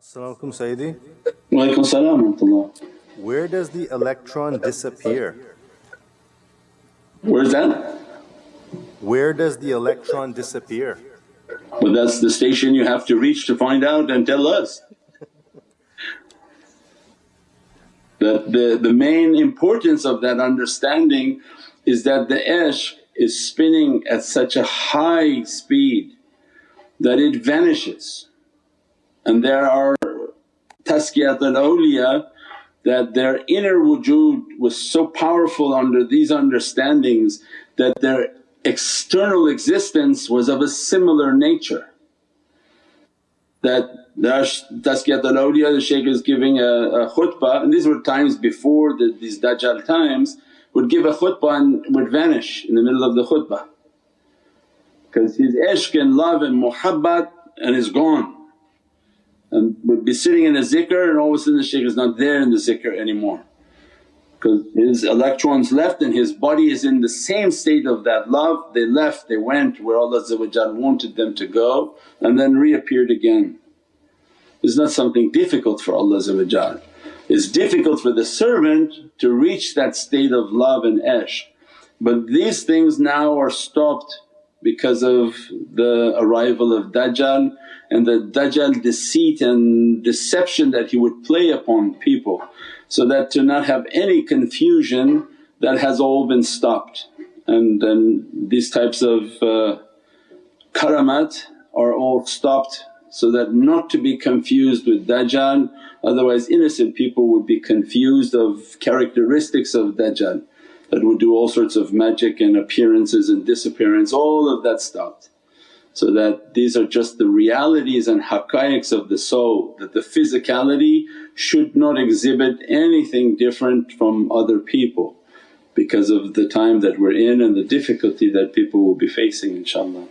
Assalamu alaikum Sayyidi. Walaykum salam Where does the electron disappear? Where's that? Where does the electron disappear? Well that's the station you have to reach to find out and tell us. The, the, the main importance of that understanding is that the ishq is spinning at such a high speed that it vanishes. And there are tazkiyat al-awliya that their inner wujud was so powerful under these understandings that their external existence was of a similar nature. That Tazkiyat al-awliya, the shaykh is giving a, a khutbah and these were times before the, these Dajjal times would give a khutbah and would vanish in the middle of the khutbah because his ishq and love and muhabbat and is gone and would be sitting in a zikr and all of a sudden the shaykh is not there in the zikr anymore because his electrons left and his body is in the same state of that love. They left, they went where Allah wanted them to go and then reappeared again. It's not something difficult for Allah It's difficult for the servant to reach that state of love and ishq. But these things now are stopped because of the arrival of Dajjal and the Dajjal deceit and deception that he would play upon people so that to not have any confusion that has all been stopped. And, and these types of uh, karamat are all stopped so that not to be confused with Dajjal otherwise innocent people would be confused of characteristics of Dajjal that would do all sorts of magic and appearances and disappearance, all of that stopped. So that these are just the realities and haqqaiqs of the soul that the physicality should not exhibit anything different from other people because of the time that we're in and the difficulty that people will be facing inshaAllah.